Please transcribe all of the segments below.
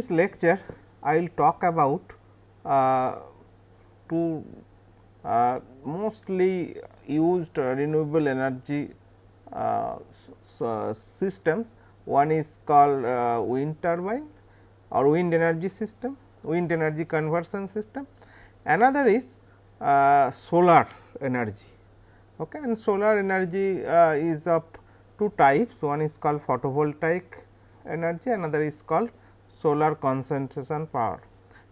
this lecture I will talk about uh, two uh, mostly used renewable energy uh, systems. One is called uh, wind turbine or wind energy system, wind energy conversion system. Another is uh, solar energy okay. and solar energy uh, is of two types, one is called photovoltaic energy, another is called solar concentration power.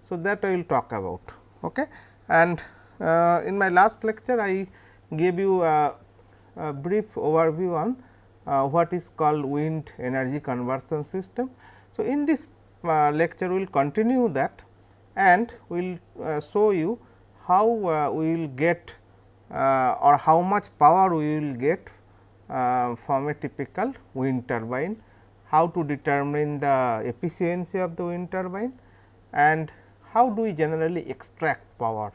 So, that I will talk about. Okay. And uh, in my last lecture, I gave you a, a brief overview on uh, what is called wind energy conversion system. So, in this uh, lecture, we will continue that and we will uh, show you how uh, we will get uh, or how much power we will get from a typical wind turbine, how to determine the efficiency of the wind turbine and how do we generally extract power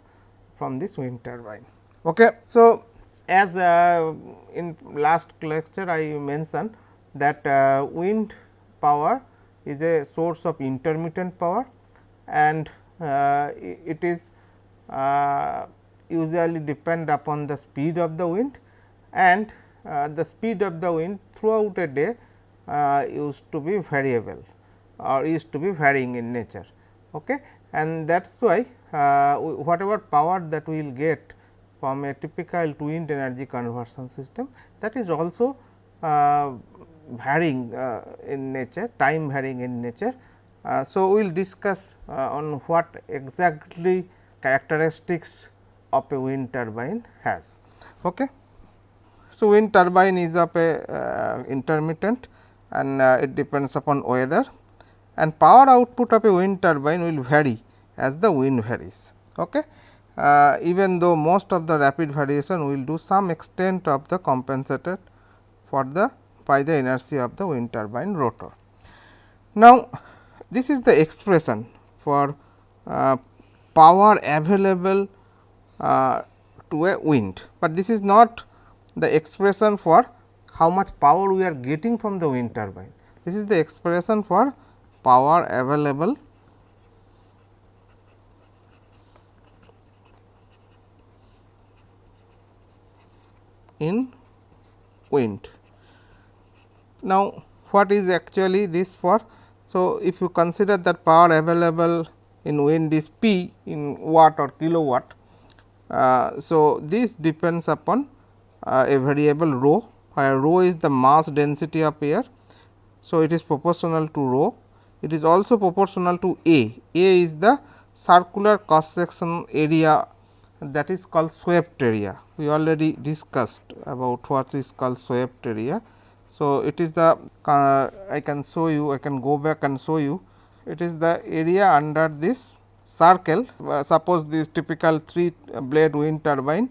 from this wind turbine. Okay. So, as uh, in last lecture I mentioned that uh, wind power is a source of intermittent power and uh, it is uh, usually depend upon the speed of the wind and uh, the speed of the wind throughout a day uh, used to be variable or used to be varying in nature. Okay. And that is why uh, whatever power that we will get from a typical wind energy conversion system that is also uh, varying uh, in nature, time varying in nature. Uh, so, we will discuss on what exactly characteristics of a wind turbine has. Okay. So, wind turbine is of a uh, intermittent and uh, it depends upon weather and power output of a wind turbine will vary as the wind varies. Okay. Uh, even though most of the rapid variation will do some extent of the compensated for the by the inertia of the wind turbine rotor. Now, this is the expression for uh, power available uh, to a wind, but this is not the expression for how much power we are getting from the wind turbine. This is the expression for power available in wind. Now, what is actually this for? So, if you consider that power available in wind is P in watt or kilowatt. Uh, so, this depends upon uh, a variable rho where rho is the mass density of air. So, it is proportional to rho it is also proportional to A. A is the circular cross section area that is called swept area. We already discussed about what is called swept area. So, it is the uh, I can show you I can go back and show you it is the area under this circle uh, suppose this typical 3 blade wind turbine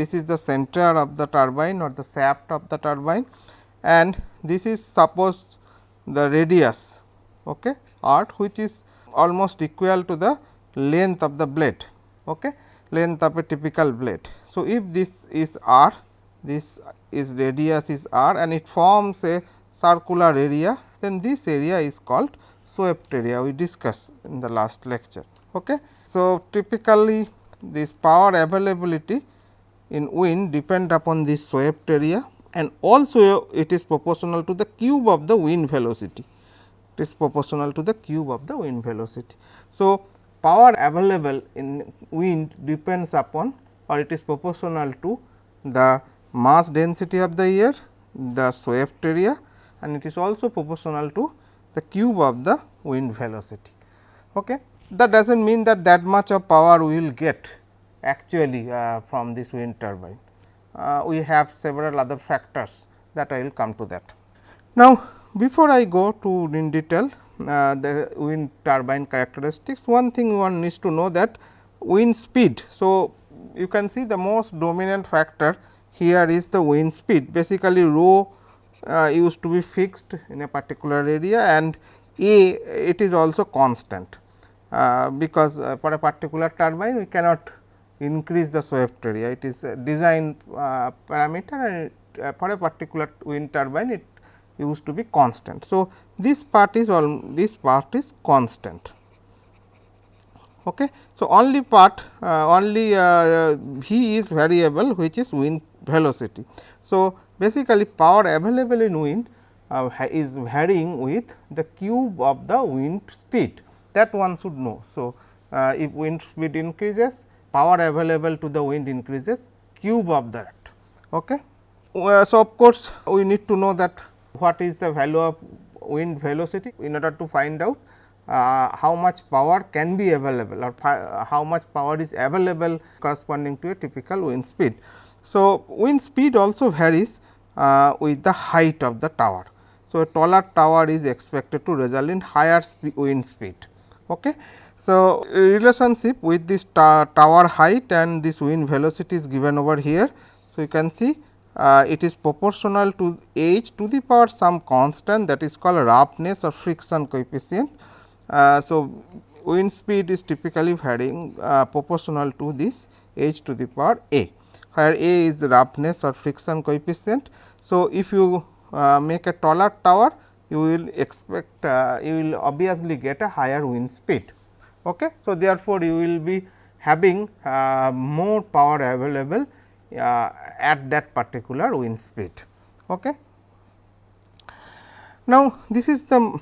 this is the center of the turbine or the shaft of the turbine and this is suppose the radius okay, arc which is almost equal to the length of the blade okay, length of a typical blade. So, if this is r this is radius is r and it forms a circular area then this area is called swept area we discussed in the last lecture. Okay. So, typically this power availability in wind depend upon this swept area and also it is proportional to the cube of the wind velocity it is proportional to the cube of the wind velocity. So, power available in wind depends upon or it is proportional to the mass density of the air, the swept area and it is also proportional to the cube of the wind velocity. Okay. That does not mean that that much of power we will get actually uh, from this wind turbine. Uh, we have several other factors that I will come to that. Now, before I go to in detail uh, the wind turbine characteristics, one thing one needs to know that wind speed. So, you can see the most dominant factor here is the wind speed basically rho uh, used to be fixed in a particular area and a it is also constant uh, because uh, for a particular turbine we cannot increase the swept area it is a design uh, parameter and uh, for a particular wind turbine it used to be constant. So, this part is all this part is constant. Okay. So, only part uh, only uh, V is variable which is wind velocity. So, basically power available in wind uh, is varying with the cube of the wind speed that one should know. So, uh, if wind speed increases power available to the wind increases cube of that. Okay. Uh, so, of course, we need to know that what is the value of wind velocity in order to find out uh, how much power can be available or how much power is available corresponding to a typical wind speed. So, wind speed also varies uh, with the height of the tower. So, a taller tower is expected to result in higher wind speed. Okay. So, relationship with this tower height and this wind velocity is given over here. So, you can see uh, it is proportional to h to the power some constant that is called roughness or friction coefficient. Uh, so, wind speed is typically varying uh, proportional to this h to the power a, where a is roughness or friction coefficient. So, if you uh, make a taller tower, you will expect uh, you will obviously get a higher wind speed. Okay. So, therefore, you will be having uh, more power available uh, at that particular wind speed. Okay. Now, this is the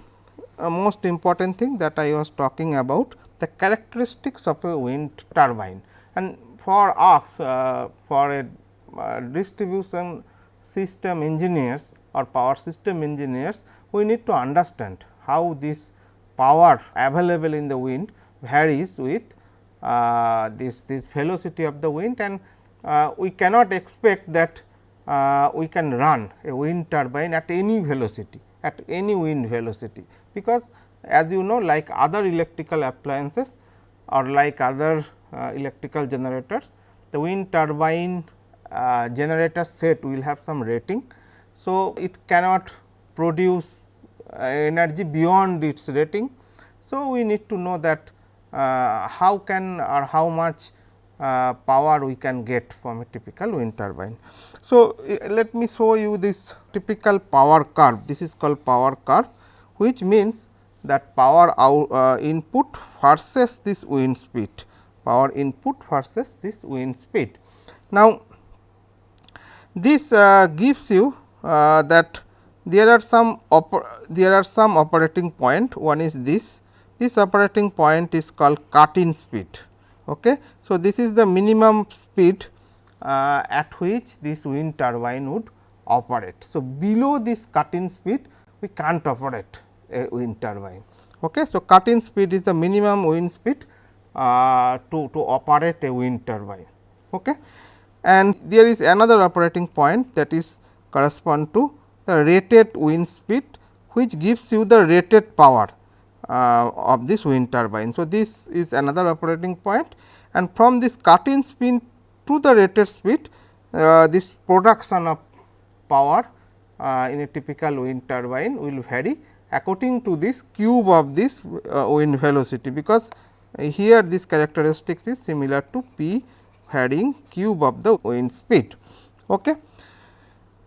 uh, most important thing that I was talking about the characteristics of a wind turbine and for us uh, for a uh, distribution system engineers or power system engineers we need to understand how this power available in the wind varies with uh, this this velocity of the wind and uh, we cannot expect that uh, we can run a wind turbine at any velocity at any wind velocity because as you know like other electrical appliances or like other uh, electrical generators the wind turbine uh, generator set will have some rating. So, it cannot produce uh, energy beyond its rating. So, we need to know that how can or how much uh, power we can get from a typical wind turbine. So, let me show you this typical power curve this is called power curve which means that power out, uh, input versus this wind speed power input versus this wind speed. Now, this uh, gives you uh, that there are some there are some operating point one is this this operating point is called cut in speed Okay. So, this is the minimum speed uh, at which this wind turbine would operate. So, below this cut in speed we can't operate a wind turbine. Okay. So, cut in speed is the minimum wind speed uh, to, to operate a wind turbine. Okay. And there is another operating point that is correspond to the rated wind speed which gives you the rated power uh, of this wind turbine. So, this is another operating point and from this cut in speed to the rated speed uh, this production of power uh, in a typical wind turbine will vary according to this cube of this uh, wind velocity because here this characteristics is similar to p varying cube of the wind speed. Okay.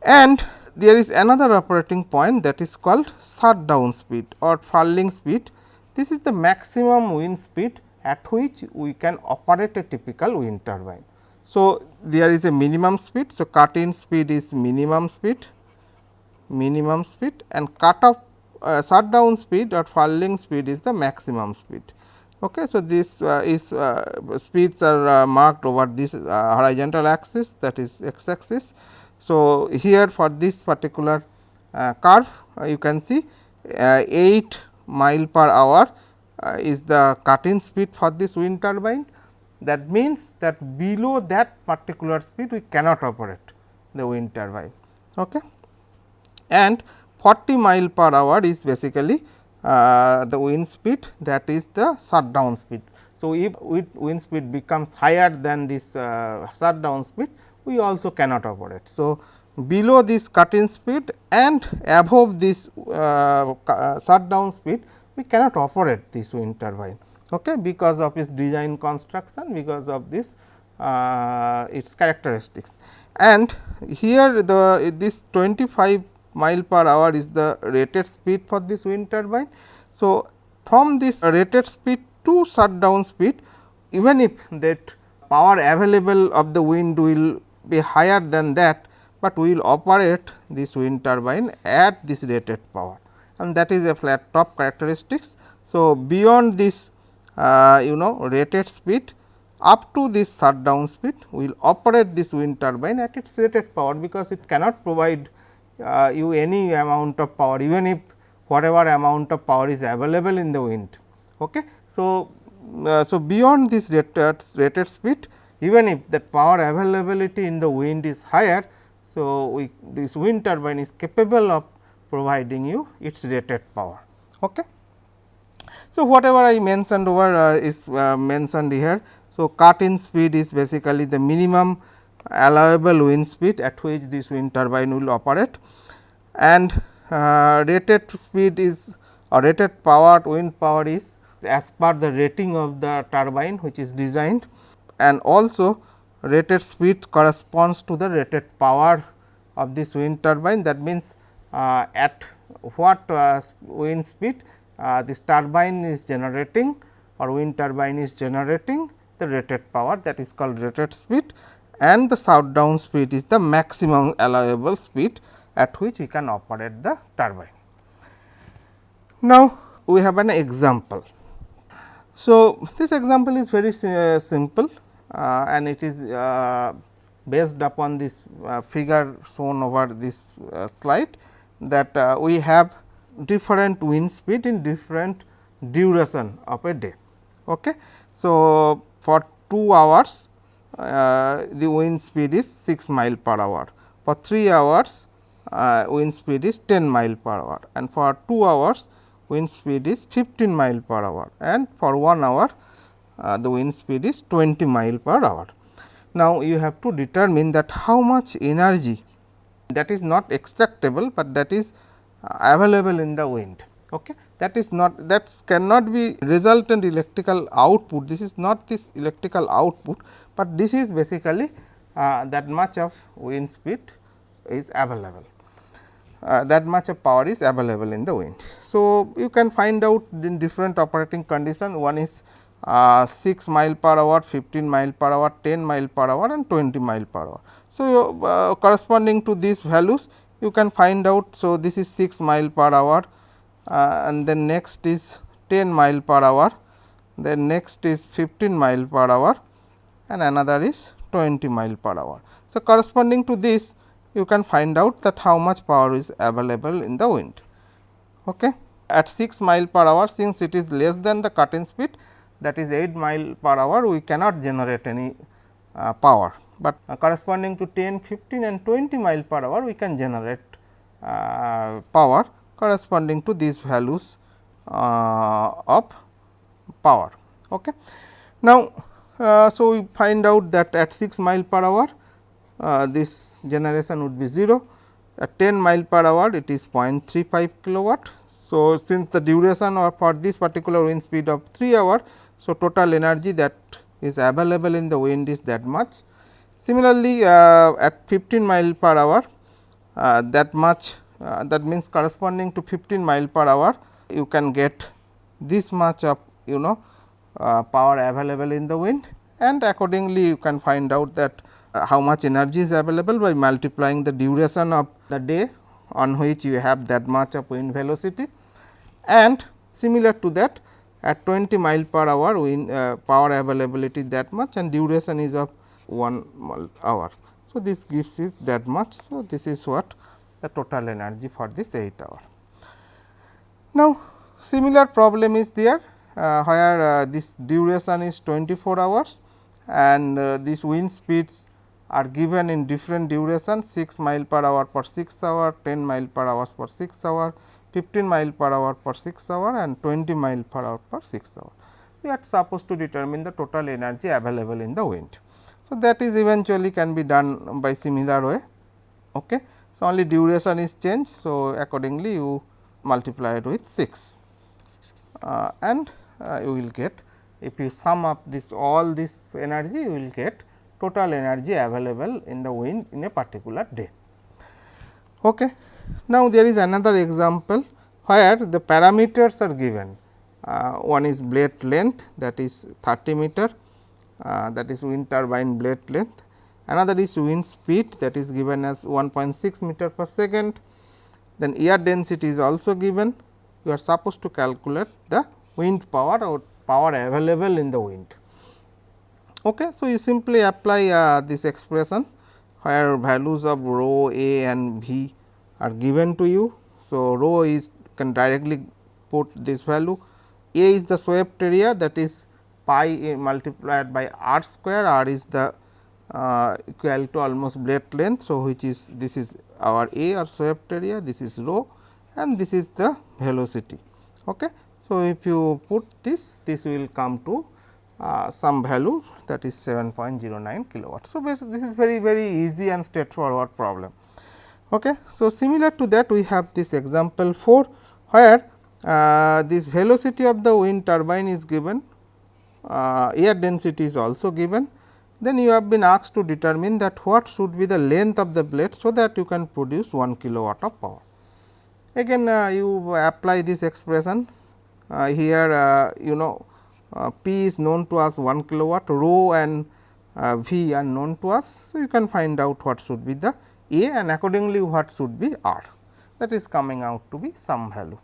And there is another operating point that is called shutdown speed or furling speed. This is the maximum wind speed at which we can operate a typical wind turbine. So, there is a minimum speed. So, cut in speed is minimum speed, minimum speed and cut off uh, shutdown speed or furling speed is the maximum speed. Okay. So, this uh, is uh, speeds are uh, marked over this uh, horizontal axis that is x axis so, here for this particular uh, curve uh, you can see uh, 8 mile per hour uh, is the cut in speed for this wind turbine. That means, that below that particular speed we cannot operate the wind turbine. Okay. And 40 mile per hour is basically uh, the wind speed that is the shutdown speed. So, if wind speed becomes higher than this uh, shutdown speed we also cannot operate. So, below this cut in speed and above this uh, uh, shutdown speed we cannot operate this wind turbine okay, because of its design construction because of this uh, its characteristics. And here the this 25 mile per hour is the rated speed for this wind turbine. So, from this rated speed to shutdown speed even if that power available of the wind will be higher than that, but we will operate this wind turbine at this rated power and that is a flat top characteristics. So, beyond this uh, you know rated speed up to this shutdown speed we will operate this wind turbine at its rated power, because it cannot provide uh, you any amount of power even if whatever amount of power is available in the wind. Okay. So, uh, so beyond this rated, rated speed even if that power availability in the wind is higher. So, we this wind turbine is capable of providing you its rated power. Okay. So, whatever I mentioned over uh, is uh, mentioned here. So, cut in speed is basically the minimum allowable wind speed at which this wind turbine will operate and uh, rated speed is or rated power wind power is as per the rating of the turbine which is designed and also rated speed corresponds to the rated power of this wind turbine that means uh, at what uh, wind speed uh, this turbine is generating or wind turbine is generating the rated power that is called rated speed and the shutdown speed is the maximum allowable speed at which we can operate the turbine. Now, we have an example. So, this example is very uh, simple and it is uh, based upon this uh, figure shown over this uh, slide that uh, we have different wind speed in different duration of a day. Okay. So, for 2 hours uh, the wind speed is 6 mile per hour, for 3 hours uh, wind speed is 10 mile per hour and for 2 hours wind speed is 15 mile per hour and for 1 hour uh, the wind speed is 20 mile per hour. Now, you have to determine that how much energy that is not extractable, but that is uh, available in the wind. Okay. That is not that cannot be resultant electrical output. This is not this electrical output, but this is basically uh, that much of wind speed is available. Uh, that much of power is available in the wind. So, you can find out in different operating condition one is uh, 6 mile per hour, 15 mile per hour, 10 mile per hour and 20 mile per hour. So, uh, corresponding to these values you can find out. So, this is 6 mile per hour uh, and then next is 10 mile per hour, then next is 15 mile per hour and another is 20 mile per hour. So, corresponding to this you can find out that how much power is available in the wind. Okay. At 6 mile per hour since it is less than the cut in speed that is 8 mile per hour we cannot generate any uh, power, but uh, corresponding to 10, 15 and 20 mile per hour we can generate uh, power corresponding to these values uh, of power. Okay. Now, uh, so we find out that at 6 mile per hour uh, this generation would be 0 at 10 mile per hour it is 0.35 kilowatt. So, since the duration or for this particular wind speed of 3 hour. So, total energy that is available in the wind is that much. Similarly, uh, at 15 mile per hour uh, that much uh, that means corresponding to 15 mile per hour you can get this much of you know uh, power available in the wind and accordingly you can find out that uh, how much energy is available by multiplying the duration of the day on which you have that much of wind velocity and similar to that at 20 mile per hour wind uh, power availability that much and duration is of 1 hour. So, this gives is that much. So, this is what the total energy for this 8 hour. Now, similar problem is there uh, where uh, this duration is 24 hours and uh, these wind speeds are given in different duration 6 mile per hour per 6 hour, 10 mile per hour per 6 hour, 15 mile per hour per 6 hour and 20 mile per hour per 6 hour. We are supposed to determine the total energy available in the wind. So, that is eventually can be done by similar way. Okay. So, only duration is changed. So, accordingly you multiply it with 6 uh, and uh, you will get if you sum up this all this energy you will get total energy available in the wind in a particular day. Okay. Now, there is another example where the parameters are given. Uh, one is blade length that is 30 meter uh, that is wind turbine blade length. Another is wind speed that is given as 1.6 meter per second. Then air density is also given. You are supposed to calculate the wind power or power available in the wind. Okay. So, you simply apply uh, this expression where values of rho a and v are given to you. So, rho is can directly put this value a is the swept area that is pi multiplied by r square r is the uh, equal to almost blade length. So, which is this is our a or swept area this is rho and this is the velocity. Okay. So, if you put this this will come to uh, some value that is 7.09 kilowatt. So, this is very very easy and straightforward problem. Okay. So, similar to that we have this example 4 where uh, this velocity of the wind turbine is given, uh, air density is also given. Then you have been asked to determine that what should be the length of the blade, so that you can produce 1 kilowatt of power. Again uh, you apply this expression uh, here uh, you know uh, P is known to us 1 kilowatt, rho and V are known to us. So, you can find out what should be the A and accordingly what should be R that is coming out to be some value.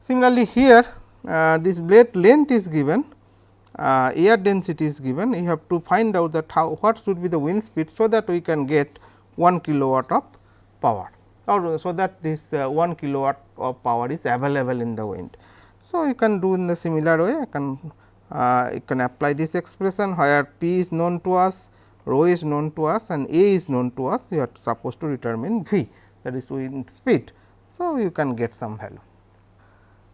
Similarly, here uh, this blade length is given, uh, air density is given, you have to find out that how what should be the wind speed. So, that we can get 1 kilowatt of power or so that this uh, 1 kilowatt of power is available in the wind. So, you can do in the similar way, I can uh, you can apply this expression where P is known to us, rho is known to us and A is known to us, you are supposed to determine V that is wind speed. So, you can get some value.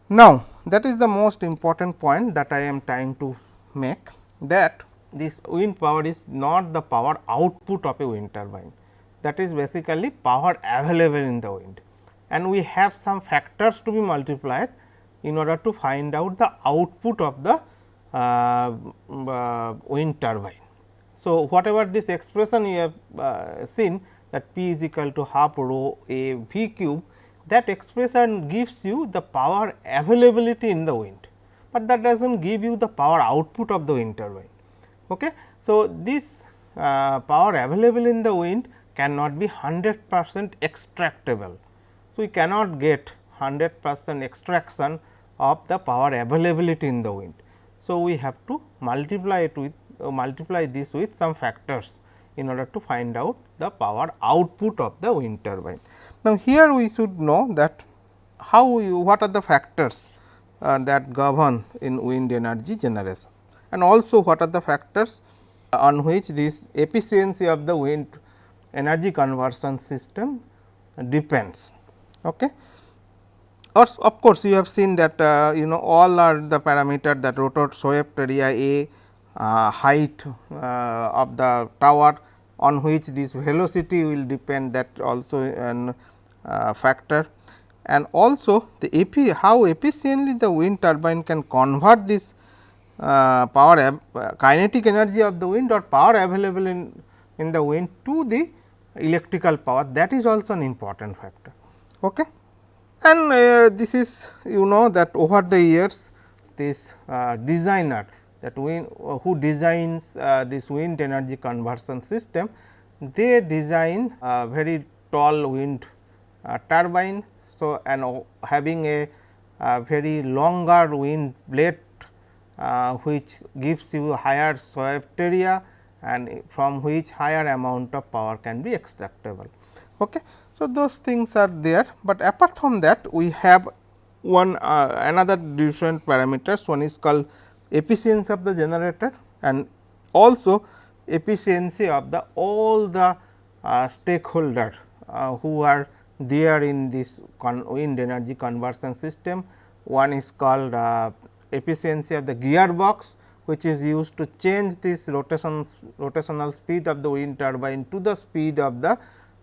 Now, that is the most important point that I am trying to make that this wind power is not the power output of a wind turbine that is basically power available in the wind and we have some factors to be multiplied in order to find out the output of the uh, uh, wind turbine. So, whatever this expression you have uh, seen that P is equal to half rho a V cube that expression gives you the power availability in the wind, but that does not give you the power output of the wind turbine. Okay. So, this uh, power available in the wind cannot be 100 percent extractable. So, we cannot get 100 percent extraction of the power availability in the wind. So, we have to multiply it with multiply this with some factors in order to find out the power output of the wind turbine. Now, here we should know that how you, what are the factors uh, that govern in wind energy generation and also what are the factors on which this efficiency of the wind energy conversion system depends. Okay. Or of course, you have seen that uh, you know all are the parameter that rotor swept area A, uh, height uh, of the tower on which this velocity will depend that also an uh, factor and also the epi how efficiently the wind turbine can convert this uh, power uh, kinetic energy of the wind or power available in, in the wind to the electrical power that is also an important factor. Okay. And uh, this is you know that over the years this uh, designer that wind uh, who designs uh, this wind energy conversion system, they design a very tall wind uh, turbine. So, and having a, a very longer wind blade uh, which gives you higher swept area and from which higher amount of power can be extractable. Okay. So, those things are there, but apart from that we have one uh, another different parameters one is called efficiency of the generator and also efficiency of the all the uh, stakeholder uh, who are there in this wind energy conversion system. One is called uh, efficiency of the gearbox which is used to change this rotation rotational speed of the wind turbine to the speed of the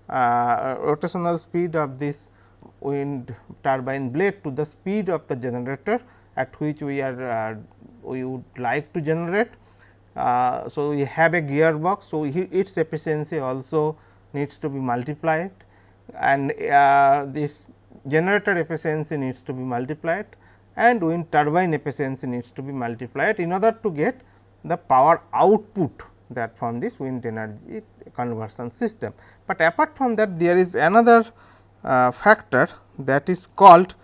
uh, rotational speed of this wind turbine blade to the speed of the generator at which we are uh, we would like to generate. Uh, so, we have a gearbox. So, its efficiency also needs to be multiplied and uh, this generator efficiency needs to be multiplied and wind turbine efficiency needs to be multiplied in order to get the power output that from this wind energy conversion system. But apart from that there is another uh, factor that is called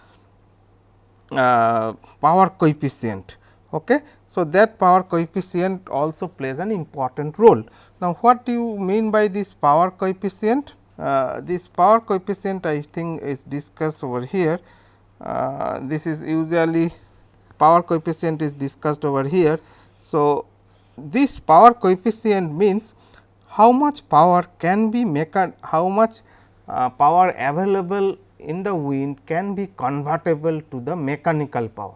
uh, power coefficient. Okay. So, that power coefficient also plays an important role. Now, what do you mean by this power coefficient? Uh, this power coefficient I think is discussed over here. Uh, this is usually power coefficient is discussed over here. So, this power coefficient means how much power can be mechan how much uh, power available in the wind can be convertible to the mechanical power.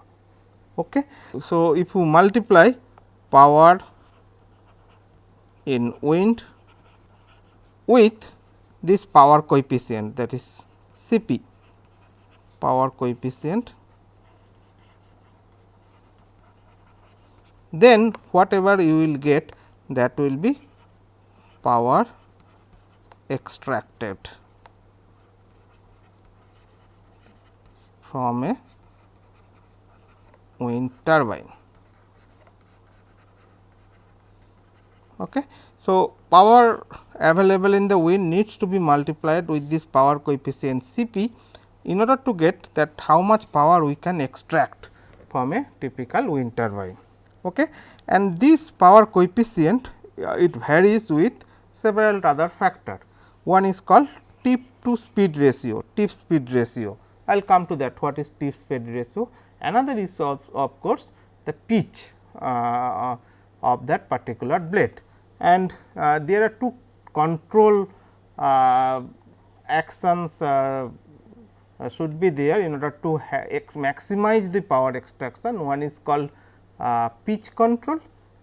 Okay. So, if you multiply power in wind with this power coefficient that is C p power coefficient then whatever you will get that will be power extracted from a wind turbine. Okay. So, power available in the wind needs to be multiplied with this power coefficient C p in order to get that how much power we can extract from a typical wind turbine. Okay. And this power coefficient uh, it varies with several other factor. One is called tip to speed ratio, tip speed ratio. I will come to that what is tip speed ratio. Another is of, of course, the pitch uh, of that particular blade and uh, there are two control uh, actions uh, uh, should be there in order to maximize the power extraction. One is called uh, pitch control,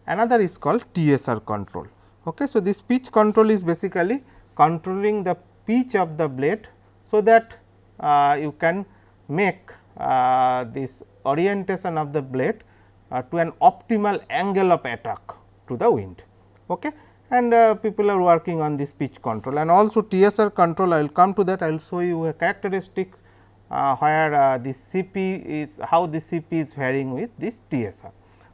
another is called TSR control. Okay. So, this pitch control is basically controlling the pitch of the blade, so that uh, you can make uh, this orientation of the blade uh, to an optimal angle of attack to the wind. Okay. And uh, people are working on this pitch control and also TSR control I will come to that I will show you a characteristic uh, where uh, this CP is how the CP is varying with this TSR.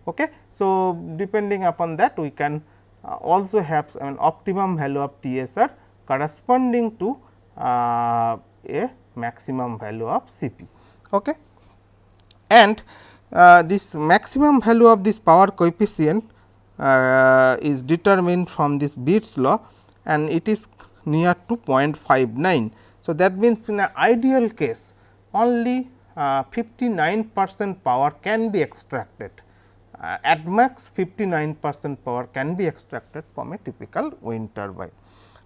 Okay. So, depending upon that we can also have an optimum value of TSR corresponding to a maximum value of Cp. Okay. And uh, this maximum value of this power coefficient uh, is determined from this Betz's law and it is near to 0.59. So, that means in an ideal case only uh, 59 percent power can be extracted uh, at max 59 percent power can be extracted from a typical wind turbine.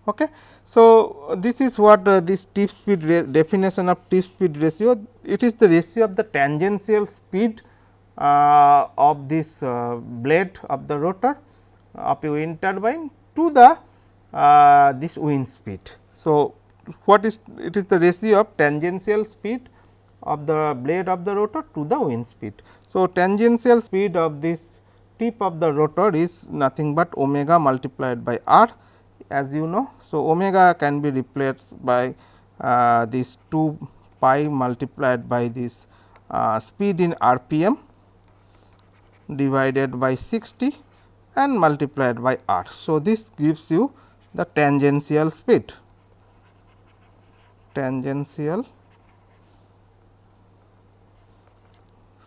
Okay. So, this is what uh, this tip speed definition of tip speed ratio, it is the ratio of the tangential speed uh, of this uh, blade of the rotor of a wind turbine to the uh, this wind speed. So, what is it is the ratio of tangential speed of the blade of the rotor to the wind speed. So, tangential speed of this tip of the rotor is nothing but omega multiplied by r as you know. So, omega can be replaced by uh, this 2 pi multiplied by this uh, speed in rpm divided by 60 and multiplied by r. So, this gives you the tangential speed tangential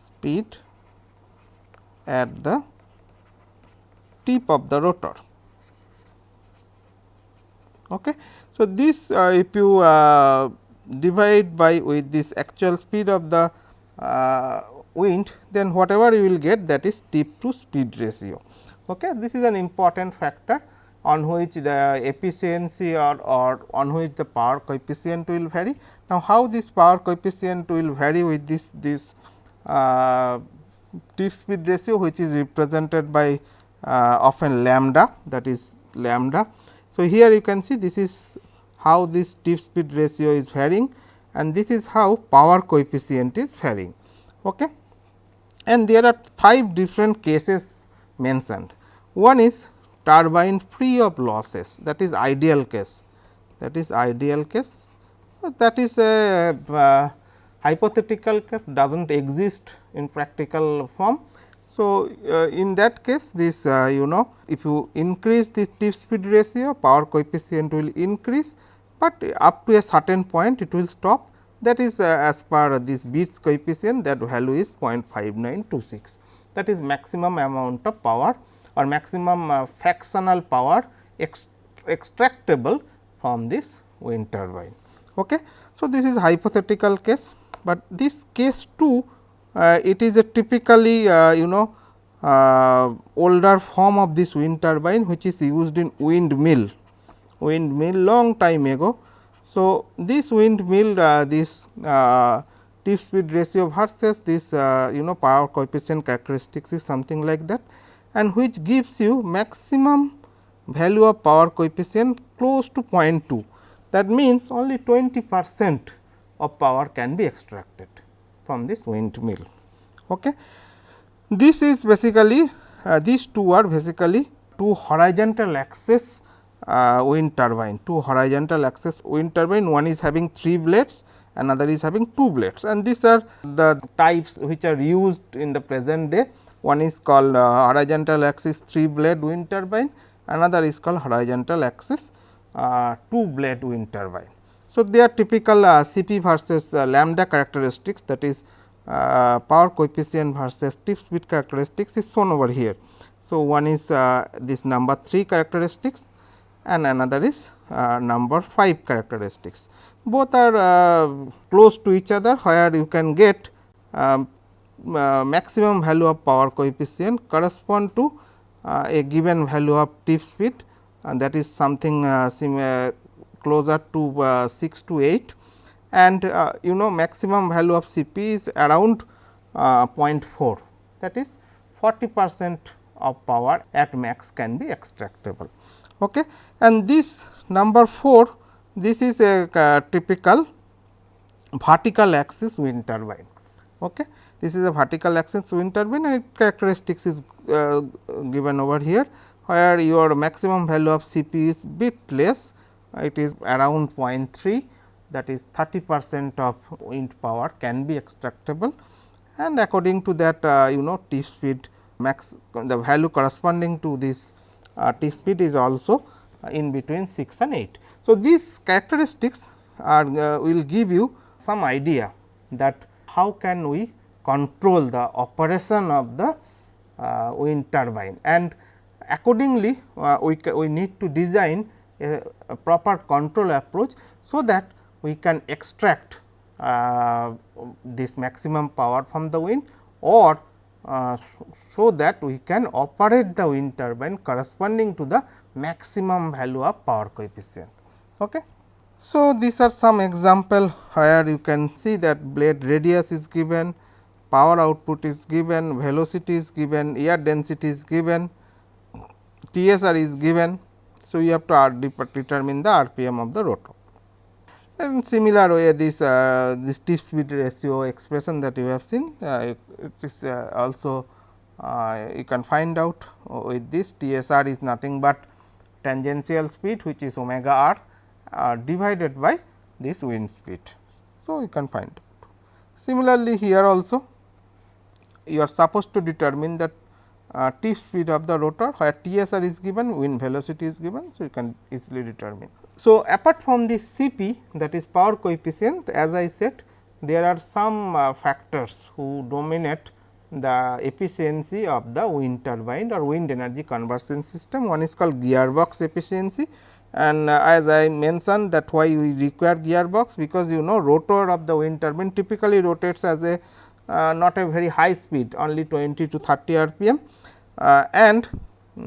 speed at the tip of the rotor. Okay. So, this uh, if you uh, divide by with this actual speed of the uh, wind, then whatever you will get that is tip to speed ratio. Okay. This is an important factor on which the efficiency or, or on which the power coefficient will vary. Now, how this power coefficient will vary with this this uh, tip speed ratio which is represented by uh, often lambda that is lambda. So, here you can see this is how this tip speed ratio is varying and this is how power coefficient is varying. Okay. And there are 5 different cases mentioned. One is turbine free of losses that is ideal case that is ideal case. That is a uh, hypothetical case does not exist in practical form. So, uh, in that case this uh, you know if you increase the tip speed ratio power coefficient will increase, but up to a certain point it will stop that is uh, as per this Betz coefficient that value is 0.5926 that is maximum amount of power or maximum uh, fractional power ex extractable from this wind turbine. Okay. So, this is hypothetical case, but this case too uh, it is a typically uh, you know uh, older form of this wind turbine which is used in windmill, windmill long time ago. So, this windmill uh, this uh, tip speed ratio versus this uh, you know power coefficient characteristics is something like that and which gives you maximum value of power coefficient close to 0.2 that means only 20 percent of power can be extracted from this windmill. Okay. This is basically uh, these two are basically two horizontal axis uh, wind turbine, two horizontal axis wind turbine one is having 3 blades another is having 2 blades and these are the types which are used in the present day one is called uh, horizontal axis 3 blade wind turbine another is called horizontal axis uh, 2 blade wind turbine. So, they are typical uh, Cp versus uh, lambda characteristics that is uh, power coefficient versus tip speed characteristics is shown over here. So, one is uh, this number 3 characteristics and another is uh, number 5 characteristics. Both are uh, close to each other where you can get um, uh, maximum value of power coefficient correspond to uh, a given value of tip speed and that is something similar closer to 6 to 8 and uh, you know maximum value of Cp is around uh, 0.4 that is 40 percent of power at max can be extractable. Okay. And this number 4 this is a uh, typical vertical axis wind turbine. Okay. This is a vertical axis wind turbine and characteristics is uh, given over here, where your maximum value of Cp is bit less, it is around 0.3 that is 30 percent of wind power can be extractable and according to that uh, you know T speed max the value corresponding to this uh, T speed is also uh, in between 6 and 8. So, these characteristics are uh, will give you some idea that how can we control the operation of the uh, wind turbine and accordingly uh, we, we need to design a, a proper control approach. So, that we can extract uh, this maximum power from the wind or uh, so that we can operate the wind turbine corresponding to the maximum value of power coefficient. Okay. So, these are some example where you can see that blade radius is given, power output is given, velocity is given, air density is given, TSR is given. So, you have to determine the RPM of the rotor. And similar way this uh, this tip speed ratio expression that you have seen uh, it is uh, also uh, you can find out with this TSR is nothing but tangential speed which is omega r uh, divided by this wind speed. So, you can find out. Similarly, here also you are supposed to determine that uh, tip speed of the rotor where TSR is given wind velocity is given. So, you can easily determine. So, apart from this Cp that is power coefficient as I said there are some uh, factors who dominate the efficiency of the wind turbine or wind energy conversion system. One is called gearbox efficiency and uh, as I mentioned that why we require gearbox because you know rotor of the wind turbine typically rotates as a uh, not a very high speed only 20 to 30 rpm uh, and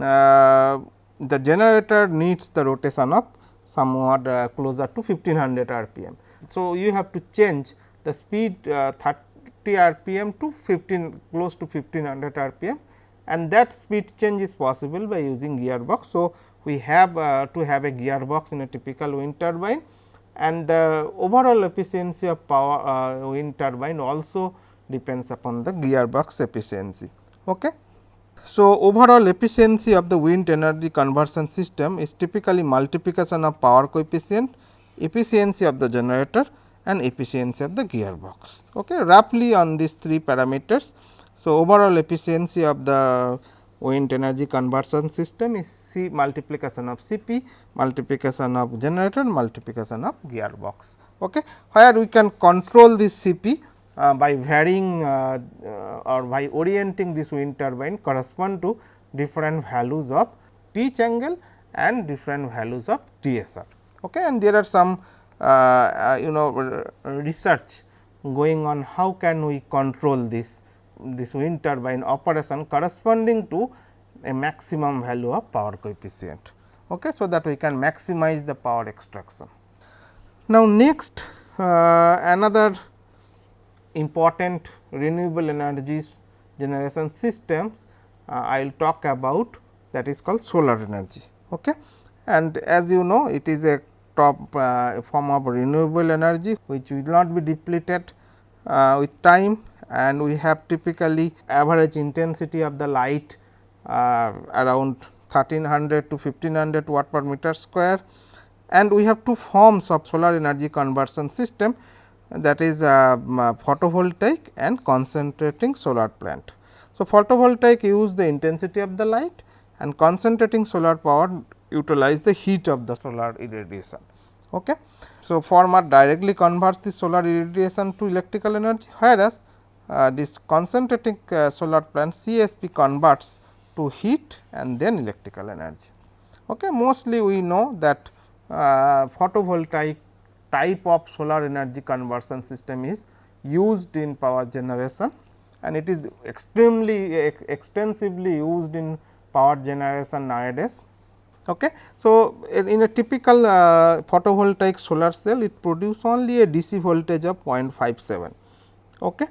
uh, the generator needs the rotation of somewhat uh, closer to 1500 rpm. So, you have to change the speed uh, 30 rpm to 15 close to 1500 rpm and that speed change is possible by using gearbox. So, we have uh, to have a gearbox in a typical wind turbine and the overall efficiency of power wind turbine also depends upon the gearbox efficiency. Okay. So, overall efficiency of the wind energy conversion system is typically multiplication of power coefficient, efficiency of the generator and efficiency of the gearbox. Okay. Roughly on these three parameters. So, overall efficiency of the wind energy conversion system is C multiplication of C p multiplication of generator multiplication of gearbox. Okay. Where we can control this C p uh, by varying uh, uh, or by orienting this wind turbine correspond to different values of pitch angle and different values of TSR. Okay. And there are some uh, uh, you know research going on how can we control this this wind turbine operation corresponding to a maximum value of power coefficient. Okay. So, that we can maximize the power extraction. Now, next uh, another important renewable energies generation systems uh, I will talk about that is called solar energy. Okay. And as you know it is a top uh, form of renewable energy which will not be depleted uh, with time and we have typically average intensity of the light uh, around 1300 to 1500 watt per meter square and we have two forms of solar energy conversion system that is uh, photovoltaic and concentrating solar plant. So, photovoltaic use the intensity of the light and concentrating solar power utilize the heat of the solar irradiation. Okay. So, former directly converts the solar irradiation to electrical energy, whereas, uh, this concentrating uh, solar plant CSP converts to heat and then electrical energy. Okay. Mostly we know that uh, photovoltaic type of solar energy conversion system is used in power generation and it is extremely ex extensively used in power generation nowadays. Okay. So, in a typical uh, photovoltaic solar cell it produce only a DC voltage of 0.57. Okay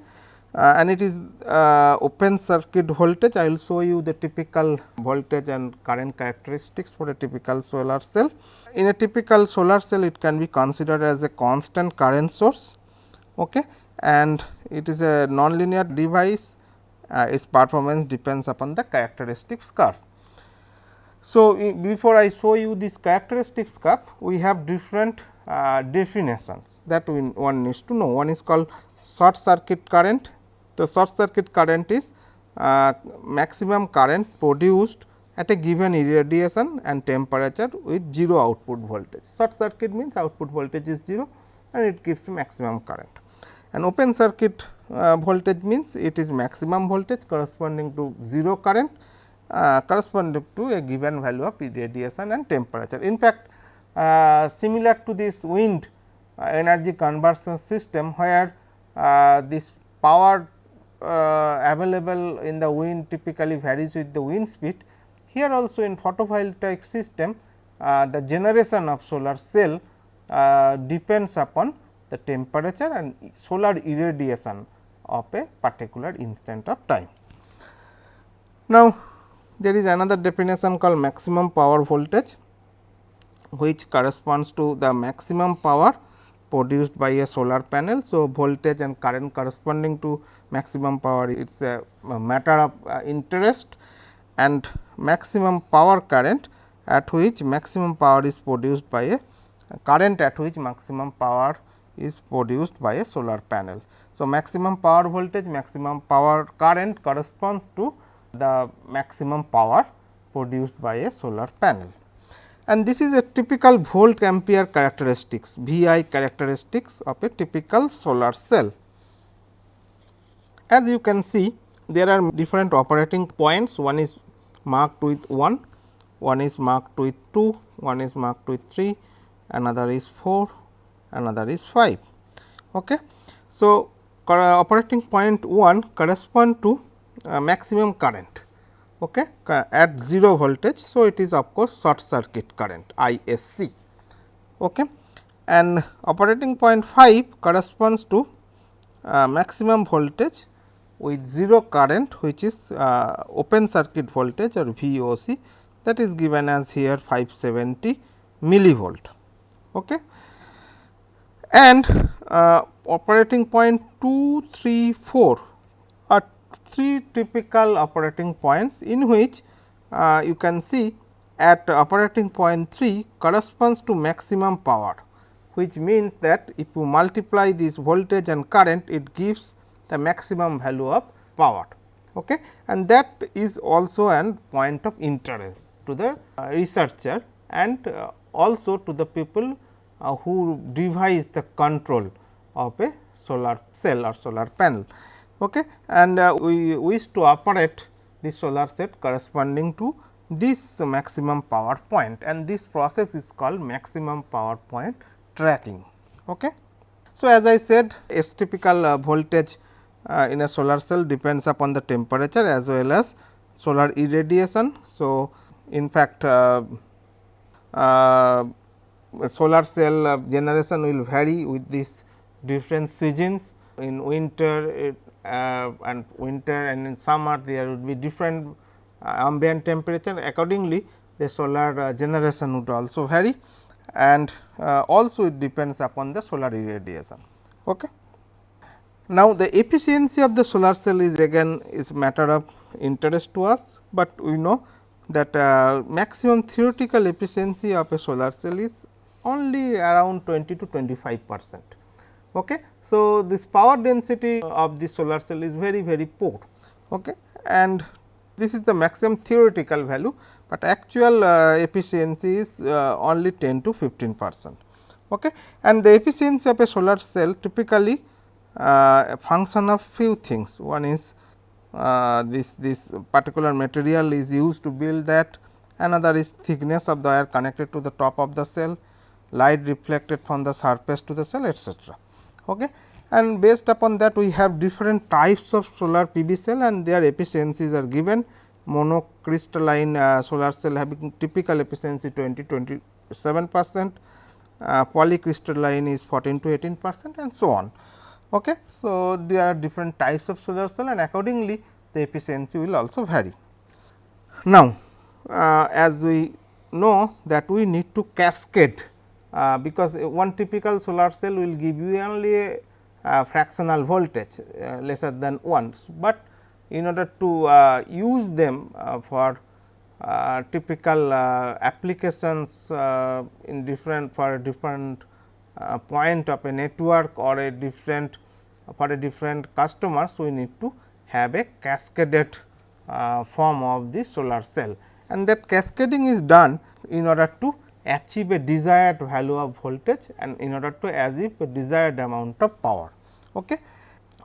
uh, and it is uh, open circuit voltage. I will show you the typical voltage and current characteristics for a typical solar cell. In a typical solar cell, it can be considered as a constant current source okay, and it is a nonlinear device. Uh, its performance depends upon the characteristics curve. So, before I show you this characteristics curve, we have different uh, definitions that we, one needs to know. One is called short circuit current the short circuit current is uh, maximum current produced at a given irradiation and temperature with 0 output voltage. Short circuit means output voltage is 0 and it gives maximum current. And open circuit uh, voltage means it is maximum voltage corresponding to 0 current uh, corresponding to a given value of irradiation and temperature. In fact, uh, similar to this wind uh, energy conversion system where uh, this power available in the wind typically varies with the wind speed. Here also in photovoltaic system uh, the generation of solar cell uh, depends upon the temperature and solar irradiation of a particular instant of time. Now, there is another definition called maximum power voltage which corresponds to the maximum power produced by a solar panel. So, voltage and current corresponding to maximum power it is a, matter of uh, interest and maximum power current at which maximum power is produced by a current at which maximum power is produced by a solar panel. So, maximum power voltage maximum power current corresponds to the maximum power produced by a solar panel and this is a typical volt ampere characteristics VI characteristics of a typical solar cell. As you can see there are different operating points one is marked with 1, one is marked with 2, one is marked with 3, another is 4, another is 5. Okay. So, operating point 1 correspond to uh, maximum current okay, at 0 voltage. So, it is of course, short circuit current ISC okay. and operating point 5 corresponds to uh, maximum voltage with 0 current which is uh, open circuit voltage or VOC that is given as here 570 millivolt. Okay. And uh, operating point 2, 3, 4 three typical operating points in which uh, you can see at operating point 3 corresponds to maximum power which means that if you multiply this voltage and current it gives the maximum value of power okay. and that is also an point of interest to the uh, researcher and uh, also to the people uh, who devise the control of a solar cell or solar panel. Okay. And uh, we wish to operate the solar set corresponding to this maximum power point and this process is called maximum power point tracking. Okay. So, as I said a typical uh, voltage uh, in a solar cell depends upon the temperature as well as solar irradiation. So, in fact, uh, uh, solar cell uh, generation will vary with these different seasons in winter it, uh, and winter and in summer there would be different uh, ambient temperature accordingly the solar uh, generation would also vary and uh, also it depends upon the solar irradiation. Okay. Now, the efficiency of the solar cell is again is matter of interest to us, but we know that uh, maximum theoretical efficiency of a solar cell is only around 20 to 25 percent. Okay. So, this power density of the solar cell is very very poor okay. and this is the maximum theoretical value, but actual uh, efficiency is uh, only 10 to 15 percent. Okay. And the efficiency of a solar cell typically uh, a function of few things. One is uh, this this particular material is used to build that, another is thickness of the wire connected to the top of the cell, light reflected from the surface to the cell etcetera. Okay. And based upon that we have different types of solar PV cell and their efficiencies are given monocrystalline uh, solar cell having typical efficiency 20 27 percent, uh, polycrystalline is 14 to 18 percent and so on. Okay. So, there are different types of solar cell and accordingly the efficiency will also vary. Now, uh, as we know that we need to cascade uh, because one typical solar cell will give you only a, a fractional voltage uh, lesser than 1, but in order to uh, use them uh, for uh, typical applications in different for a different point of a network or a different for a different customers we need to have a cascaded form of the solar cell. And that cascading is done in order to achieve a desired value of voltage and in order to achieve a desired amount of power. Okay.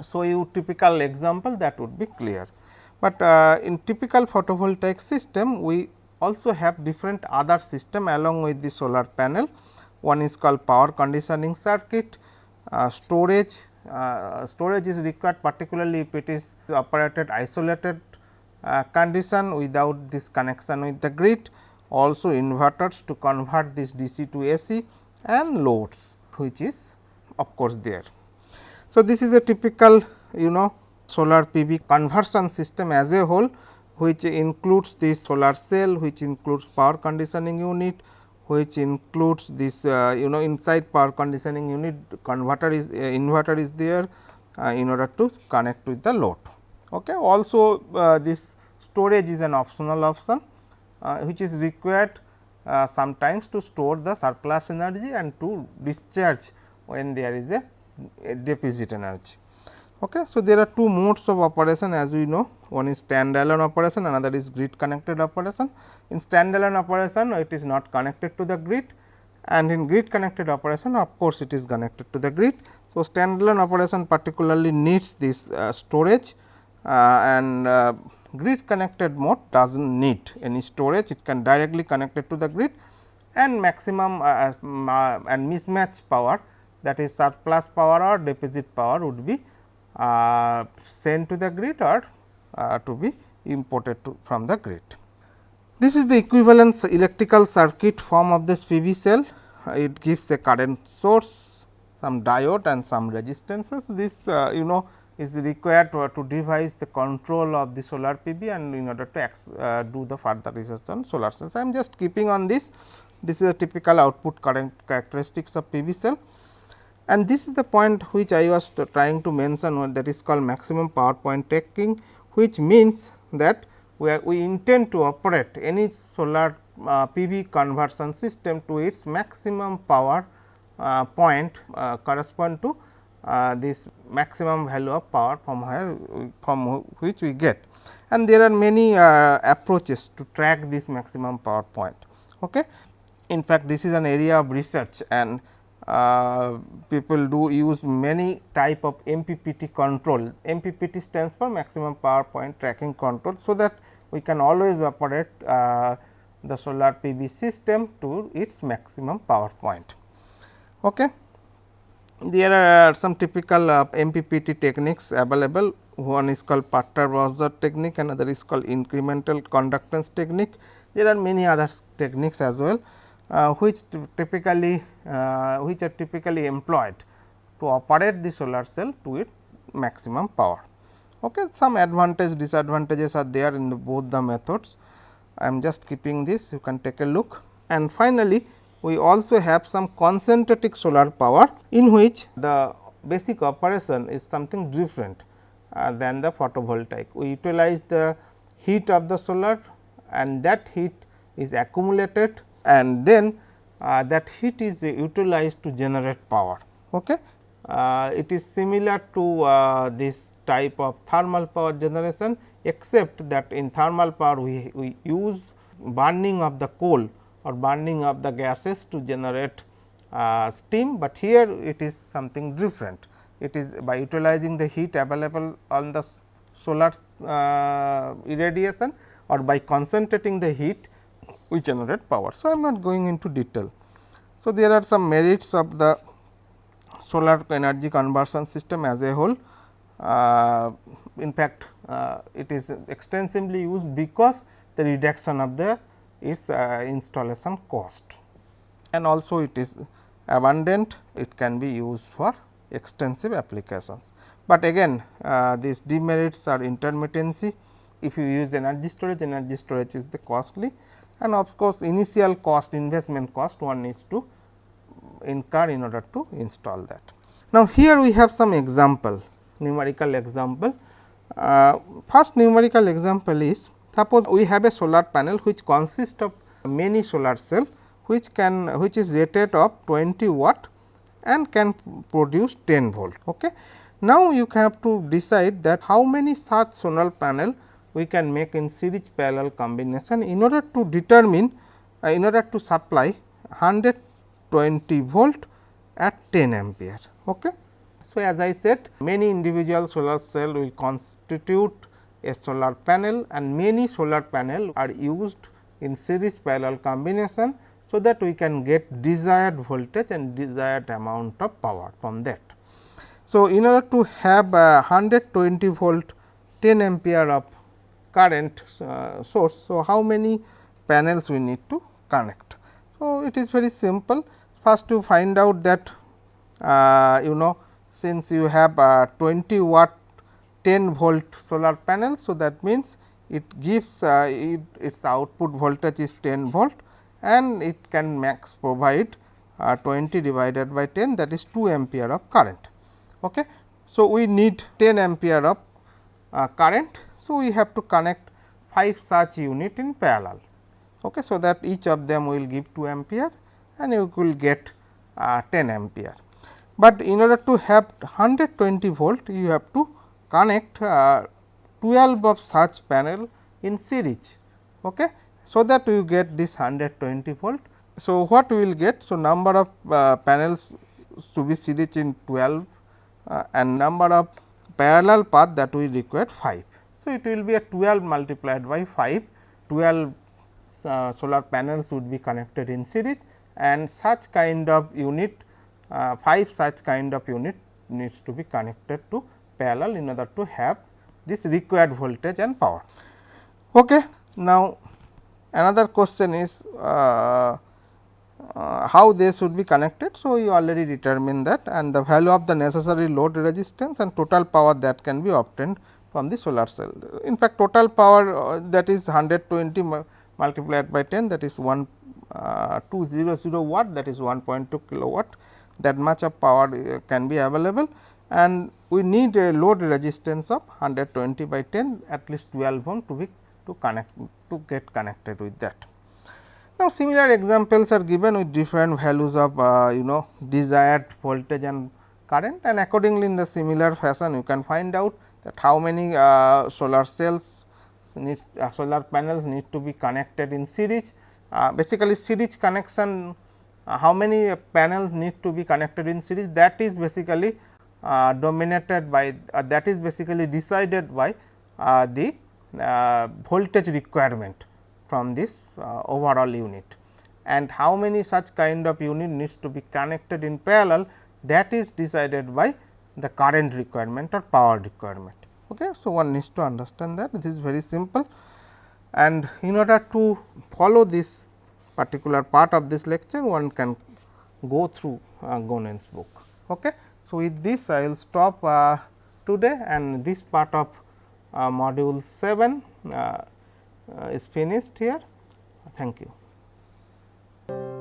So, you typical example that would be clear, but uh, in typical photovoltaic system we also have different other system along with the solar panel. One is called power conditioning circuit, uh, storage, uh, storage is required particularly if it is operated isolated uh, condition without this connection with the grid also inverters to convert this DC to AC and loads which is of course there. So, this is a typical you know solar PV conversion system as a whole which includes this solar cell which includes power conditioning unit which includes this uh, you know inside power conditioning unit converter is uh, inverter is there uh, in order to connect with the load. Okay. Also uh, this storage is an optional option which is required uh, sometimes to store the surplus energy and to discharge when there is a, a deficit energy. Okay. So, there are two modes of operation as we know one is standalone operation another is grid connected operation. In standalone operation it is not connected to the grid and in grid connected operation of course, it is connected to the grid. So, standalone operation particularly needs this uh, storage uh, and uh, grid connected mode does not need any storage it can directly connect it to the grid and maximum uh, and mismatch power that is surplus power or deficit power would be uh, sent to the grid or uh, to be imported to from the grid. This is the equivalence electrical circuit form of this PV cell. It gives a current source, some diode and some resistances. This uh, you know is required to, to devise the control of the solar PV and in order to uh, do the further research on solar cells. I am just keeping on this, this is a typical output current characteristics of PV cell and this is the point which I was trying to mention that is called maximum power point tracking, which means that we, are, we intend to operate any solar uh, PV conversion system to its maximum power uh, point uh, correspond to uh, this maximum value of power from where from which we get and there are many uh, approaches to track this maximum power point. Okay. In fact, this is an area of research and uh, people do use many type of MPPT control. MPPT stands for maximum power point tracking control. So, that we can always operate uh, the solar PV system to its maximum power point. Okay. There are some typical uh, MPPT techniques available one is called Perturb-Observe technique another is called incremental conductance technique. There are many other techniques as well, uh, which typically uh, which are typically employed to operate the solar cell to its maximum power. Okay. Some advantage disadvantages are there in the both the methods. I am just keeping this you can take a look and finally, we also have some concentratic solar power in which the basic operation is something different uh, than the photovoltaic. We utilize the heat of the solar and that heat is accumulated and then uh, that heat is utilized to generate power. Okay. Uh, it is similar to uh, this type of thermal power generation, except that in thermal power we, we use burning of the coal or burning of the gases to generate uh, steam, but here it is something different it is by utilizing the heat available on the solar uh, irradiation or by concentrating the heat we generate power. So, I am not going into detail. So, there are some merits of the solar energy conversion system as a whole. Uh, in fact, uh, it is extensively used because the reduction of the its uh, installation cost and also it is abundant it can be used for extensive applications. But again uh, these demerits are intermittency if you use energy storage energy storage is the costly and of course, initial cost investment cost one needs to incur in order to install that. Now, here we have some example numerical example. Uh, first numerical example is suppose we have a solar panel which consists of many solar cell which can which is rated of 20 watt and can produce 10 volt. Okay. Now, you have to decide that how many such solar panel we can make in series parallel combination in order to determine uh, in order to supply 120 volt at 10 ampere. Okay. So, as I said many individual solar cell will constitute a solar panel and many solar panel are used in series parallel combination so that we can get desired voltage and desired amount of power from that. So, in order to have a 120 volt 10 ampere of current uh, source. So, how many panels we need to connect? So, it is very simple first to find out that uh, you know since you have uh, 20 watt 10 volt solar panel. So, that means, it gives uh, it, its output voltage is 10 volt and it can max provide uh, 20 divided by 10 that is 2 ampere of current. Okay. So, we need 10 ampere of uh, current. So, we have to connect 5 such unit in parallel. Okay. So, that each of them will give 2 ampere and you will get uh, 10 ampere. But in order to have 120 volt you have to connect uh, 12 of such panel in series. Okay so that we get this 120 volt. So, what we will get? So, number of uh, panels to be series in 12 uh, and number of parallel path that we require 5. So, it will be a 12 multiplied by 5, 12 uh, solar panels would be connected in series and such kind of unit uh, 5 such kind of unit needs to be connected to parallel in order to have this required voltage and power. Okay. Now, Another question is uh, uh, how they should be connected. So, you already determine that and the value of the necessary load resistance and total power that can be obtained from the solar cell. In fact, total power uh, that is 120 multiplied by 10 that is 1 uh, 200 watt that is 1.2 kilowatt that much of power uh, can be available and we need a load resistance of 120 by 10 at least 12 ohm to be to connect to get connected with that. Now, similar examples are given with different values of uh, you know desired voltage and current and accordingly in the similar fashion you can find out that how many uh, solar cells need uh, solar panels need to be connected in series. Uh, basically series connection uh, how many panels need to be connected in series that is basically dominated by uh, that is basically decided by the voltage requirement from this overall unit and how many such kind of unit needs to be connected in parallel that is decided by the current requirement or power requirement. Okay. So, one needs to understand that this is very simple and in order to follow this particular part of this lecture one can go through uh, Gonen's book. Okay. So, with this I will stop uh, today and this part of uh, module 7 uh, uh is finished here. Thank you.